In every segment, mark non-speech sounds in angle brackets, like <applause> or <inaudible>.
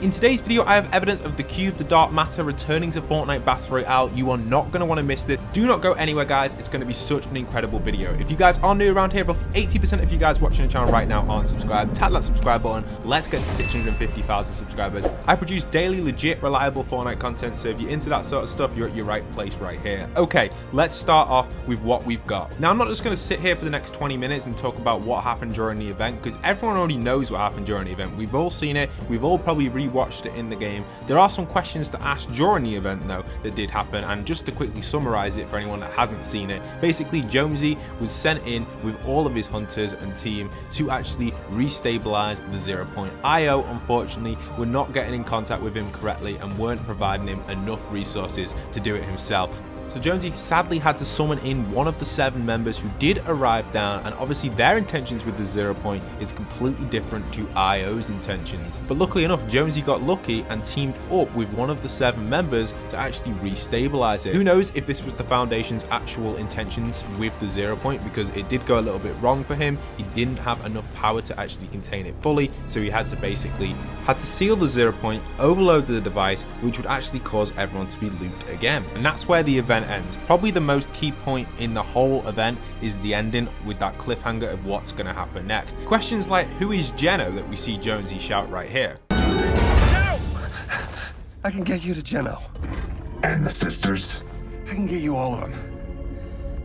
In today's video, I have evidence of the Cube, the Dark Matter returning to Fortnite Battle Royale. You are not going to want to miss this. Do not go anywhere, guys. It's going to be such an incredible video. If you guys are new around here, roughly 80% of you guys watching the channel right now aren't subscribed. Tap that subscribe button. Let's get to 650,000 subscribers. I produce daily, legit, reliable Fortnite content, so if you're into that sort of stuff, you're at your right place right here. Okay, let's start off with what we've got. Now, I'm not just going to sit here for the next 20 minutes and talk about what happened during the event, because everyone already knows what happened during the event. We've all seen it. We've all probably rewatched it in the game. There are some questions to ask during the event though that did happen and just to quickly summarize it for anyone that hasn't seen it, basically Jonesy was sent in with all of his hunters and team to actually restabilize the zero point. IO unfortunately were not getting in contact with him correctly and weren't providing him enough resources to do it himself. So Jonesy sadly had to summon in one of the seven members who did arrive down and obviously their intentions with the zero point is completely different to IO's intentions. But luckily enough Jonesy got lucky and teamed up with one of the seven members to actually restabilize it. Who knows if this was the Foundation's actual intentions with the zero point because it did go a little bit wrong for him. He didn't have enough power to actually contain it fully so he had to basically had to seal the zero point, overload the device which would actually cause everyone to be looped again. And that's where the event event ends. Probably the most key point in the whole event is the ending with that cliffhanger of what's going to happen next. Questions like who is Geno that we see Jonesy shout right here. Geno! I can get you to Geno. And the sisters? I can get you all of them.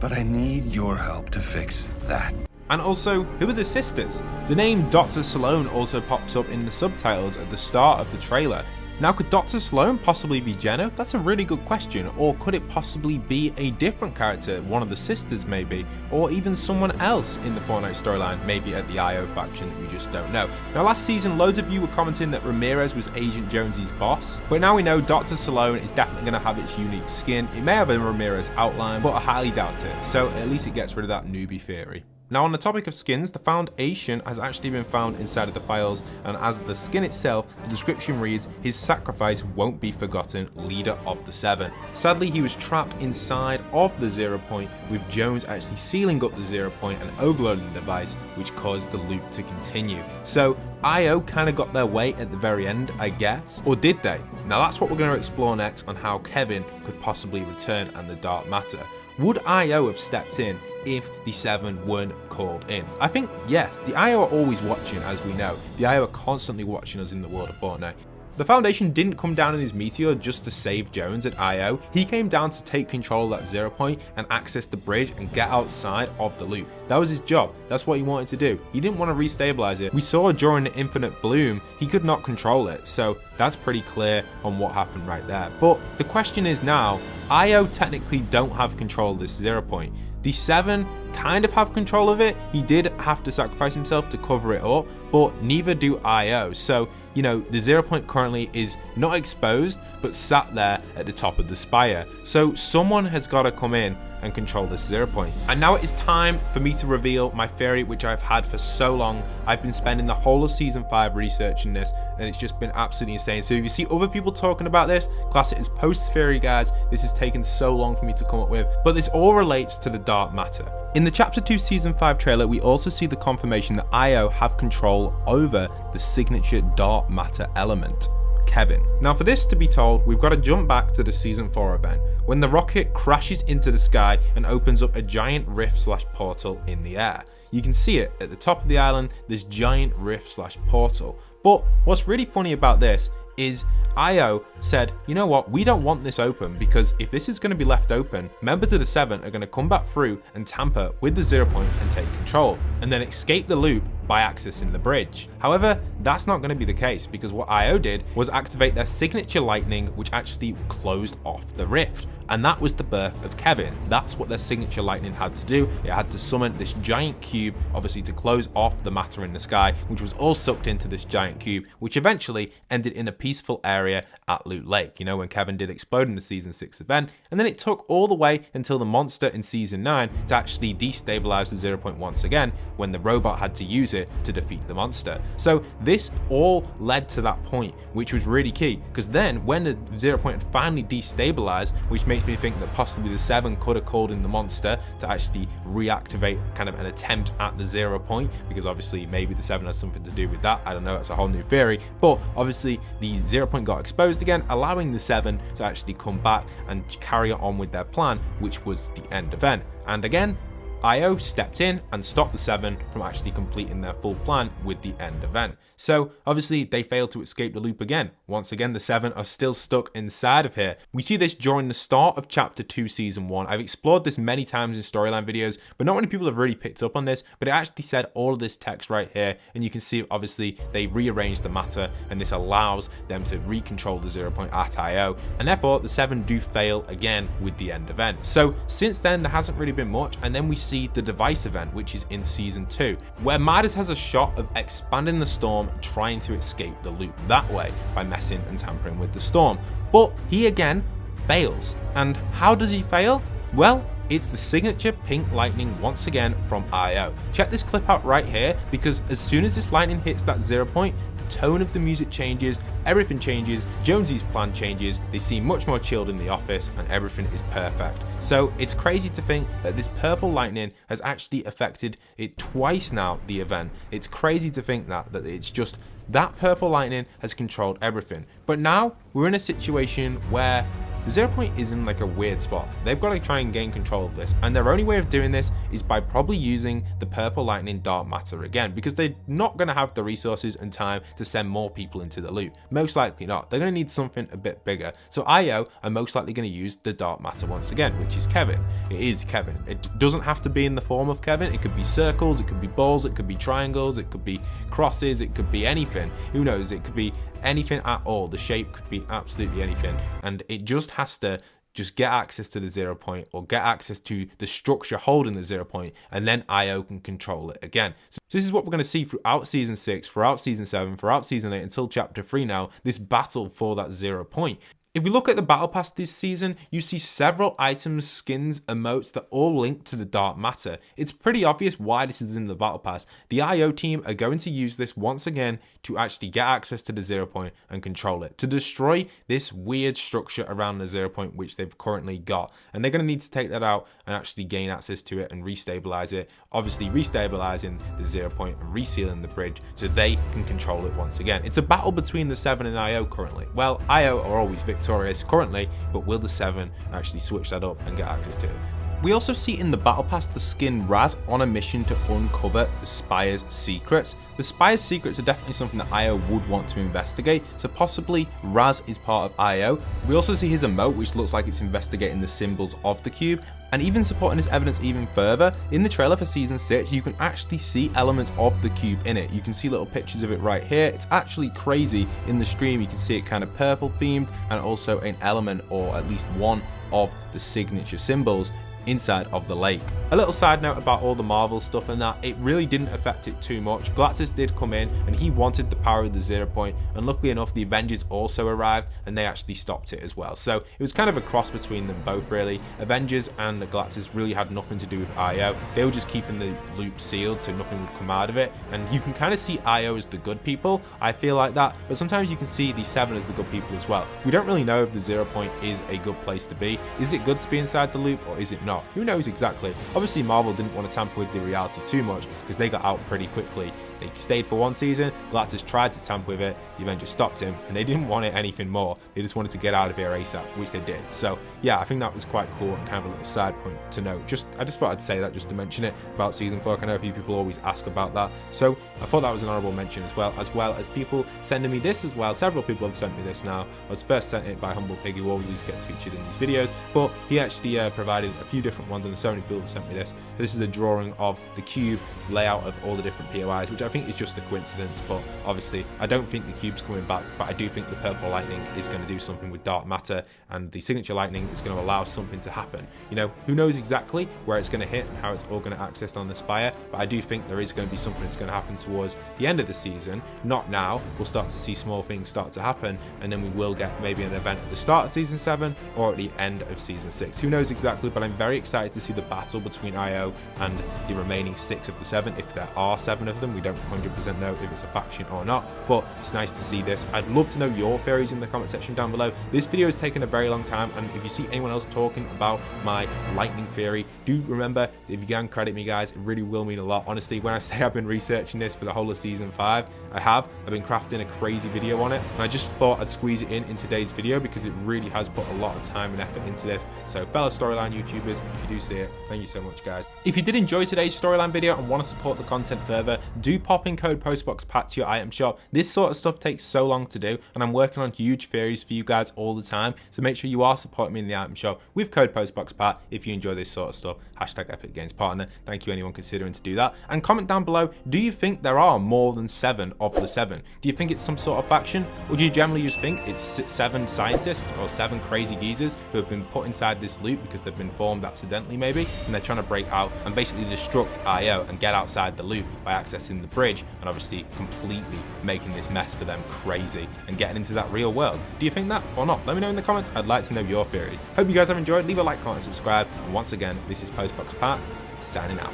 But I need your help to fix that. And also, who are the sisters? The name Dr. Slone also pops up in the subtitles at the start of the trailer, now, could Dr. Slone possibly be Jenna? That's a really good question. Or could it possibly be a different character, one of the sisters maybe, or even someone else in the Fortnite storyline, maybe at the IO faction that we just don't know. Now, last season, loads of you were commenting that Ramirez was Agent Jonesy's boss, but now we know Dr. Slone is definitely going to have its unique skin. It may have a Ramirez outline, but I highly doubt it. So at least it gets rid of that newbie theory. Now on the topic of skins, the Foundation has actually been found inside of the files and as the skin itself, the description reads, his sacrifice won't be forgotten, leader of the Seven. Sadly, he was trapped inside of the zero point with Jones actually sealing up the zero point and overloading the device, which caused the loop to continue. So IO kind of got their way at the very end, I guess, or did they? Now that's what we're going to explore next on how Kevin could possibly return and the Dark Matter. Would IO have stepped in if the seven weren't called in? I think yes, the IO are always watching as we know. The IO are constantly watching us in the world of Fortnite. The Foundation didn't come down in his Meteor just to save Jones at IO, he came down to take control of that zero point and access the bridge and get outside of the loop. That was his job, that's what he wanted to do. He didn't want to restabilize it. We saw during the Infinite Bloom, he could not control it, so that's pretty clear on what happened right there. But the question is now, IO technically don't have control of this zero point. The 7 kind of have control of it. He did have to sacrifice himself to cover it up, but neither do IO. So, you know, the zero point currently is not exposed, but sat there at the top of the spire. So someone has got to come in and control this zero point. And now it is time for me to reveal my theory which I've had for so long. I've been spending the whole of season 5 researching this and it's just been absolutely insane. So if you see other people talking about this, class it as post theory guys. This has taken so long for me to come up with. But this all relates to the dark matter. In the chapter 2 season 5 trailer we also see the confirmation that IO have control over the signature dark matter element. Kevin. Now for this to be told, we've got to jump back to the season 4 event, when the rocket crashes into the sky and opens up a giant rift slash portal in the air. You can see it at the top of the island, this giant rift slash portal. But what's really funny about this is IO said, you know what, we don't want this open because if this is going to be left open, members of the 7 are going to come back through and tamper with the zero point and take control, and then escape the loop by accessing the bridge. However, that's not going to be the case because what IO did was activate their signature lightning which actually closed off the rift. And that was the birth of Kevin. That's what their signature lightning had to do. It had to summon this giant cube, obviously to close off the matter in the sky, which was all sucked into this giant cube, which eventually ended in a peaceful area at Loot Lake, you know, when Kevin did explode in the season 6 event. And then it took all the way until the monster in season 9 to actually destabilize the zero point once again when the robot had to use it to defeat the monster. So this all led to that point, which was really key, because then when the zero point finally destabilized, which makes me think that possibly the seven could have called in the monster to actually reactivate kind of an attempt at the zero point, because obviously maybe the seven has something to do with that. I don't know, it's a whole new theory, but obviously the zero point got exposed again, allowing the seven to actually come back and carry on with their plan, which was the end event. And again, IO stepped in and stopped the 7 from actually completing their full plan with the end event. So obviously they failed to escape the loop again. Once again, the 7 are still stuck inside of here. We see this during the start of chapter 2 season 1. I've explored this many times in storyline videos, but not many people have really picked up on this, but it actually said all of this text right here, and you can see obviously they rearranged the matter, and this allows them to recontrol the 0 point at IO, and therefore the 7 do fail again with the end event. So since then, there hasn't really been much, and then we the device event, which is in season 2, where Midas has a shot of expanding the storm trying to escape the loop that way by messing and tampering with the storm. But he again fails. And how does he fail? Well, it's the signature pink lightning once again from IO. Check this clip out right here because as soon as this lightning hits that zero point, tone of the music changes, everything changes, Jonesy's plan changes, they seem much more chilled in the office and everything is perfect. So it's crazy to think that this purple lightning has actually affected it twice now, the event. It's crazy to think that, that it's just that purple lightning has controlled everything. But now we're in a situation where the zero point is in like a weird spot. They've got to try and gain control of this, and their only way of doing this is by probably using the purple lightning dark matter again, because they're not going to have the resources and time to send more people into the loop. Most likely not. They're going to need something a bit bigger. So IO are most likely going to use the dark matter once again, which is Kevin. It is Kevin. It doesn't have to be in the form of Kevin. It could be circles, it could be balls, it could be triangles, it could be crosses, it could be anything. Who knows? It could be anything at all. The shape could be absolutely anything. And it just has to just get access to the zero point or get access to the structure holding the zero point and then IO can control it again. So this is what we're going to see throughout season 6, throughout season 7, throughout season 8 until chapter 3 now, this battle for that zero point. If we look at the battle pass this season, you see several items, skins, emotes that all link to the dark matter. It's pretty obvious why this is in the battle pass. The IO team are going to use this once again to actually get access to the zero point and control it, to destroy this weird structure around the zero point which they've currently got. And they're going to need to take that out and actually gain access to it and restabilize it. Obviously restabilizing the zero point and resealing the bridge so they can control it once again. It's a battle between the 7 and IO currently. Well, IO are always victorious currently, but will the 7 actually switch that up and get access to it? We also see in the Battle Pass the skin Raz on a mission to uncover the Spire's secrets. The Spire's secrets are definitely something that IO would want to investigate, so possibly Raz is part of IO. We also see his emote which looks like it's investigating the symbols of the cube, and even supporting his evidence even further, in the trailer for season 6 you can actually see elements of the cube in it. You can see little pictures of it right here. It's actually crazy in the stream. You can see it kind of purple themed and also an element or at least one of the signature symbols inside of the lake. A little side note about all the Marvel stuff and that, it really didn't affect it too much. Galactus did come in and he wanted the power of the Zero Point and luckily enough the Avengers also arrived and they actually stopped it as well. So it was kind of a cross between them both really. Avengers and Galactus really had nothing to do with IO. They were just keeping the loop sealed so nothing would come out of it and you can kind of see IO as the good people. I feel like that but sometimes you can see the 7 as the good people as well. We don't really know if the Zero Point is a good place to be. Is it good to be inside the loop or is it not? Not. Who knows exactly? Obviously, Marvel didn't want to tamper with the reality too much because they got out pretty quickly they stayed for one season, Galactus tried to tamper with it, the Avengers stopped him, and they didn't want it anything more. They just wanted to get out of here ASAP, which they did. So yeah, I think that was quite cool and kind of a little side point to note. Just I just thought I'd say that just to mention it about season four. I know a few people always ask about that. So I thought that was an honorable mention as well, as well as people sending me this as well. Several people have sent me this now. I was first sent it by Humble Piggy, who always gets featured in these videos, but he actually uh, provided a few different ones, and so many people have sent me this. So this is a drawing of the cube layout of all the different POIs, which I think it's just a coincidence, but obviously I don't think the cube's coming back, but I do think the purple lightning is going to do something with dark matter, and the signature lightning is going to allow something to happen. You know, who knows exactly where it's going to hit and how it's all going to access on the Spire, but I do think there is going to be something that's going to happen towards the end of the season, not now. We'll start to see small things start to happen, and then we will get maybe an event at the start of season 7 or at the end of season 6. Who knows exactly, but I'm very excited to see the battle between IO and the remaining six of the seven, if there are seven of them. We don't 100% know if it's a faction or not, but it's nice to see this. I'd love to know your theories in the comment section down below. This video has taken a very long time, and if you see anyone else talking about my lightning theory, do remember, if you can credit me guys, it really will mean a lot. Honestly, when I <laughs> say I've been researching this for the whole of season 5, I have. I've been crafting a crazy video on it, and I just thought I'd squeeze it in in today's video because it really has put a lot of time and effort into this. So fellow storyline YouTubers, if you do see it, thank you so much guys. If you did enjoy today's storyline video and want to support the content further, do pop in code PostboxPat to your item shop. This sort of stuff takes so long to do, and I'm working on huge theories for you guys all the time, so make sure you are supporting me in the item shop with code PostboxPat if you enjoy this sort of stuff. Hashtag Epic Games Partner. Thank you anyone considering to do that. And comment down below, do you think there are more than seven of the seven? Do you think it's some sort of faction, or do you generally just think it's seven scientists or seven crazy geezers who have been put inside this loop because they've been formed accidentally maybe, and they're trying to break out and basically destruct IO and get outside the loop by accessing the bridge and obviously completely making this mess for them crazy and getting into that real world. Do you think that or not? Let me know in the comments. I'd like to know your theories. Hope you guys have enjoyed. Leave a like, comment, subscribe. And once again, this is Postbox Pat signing out.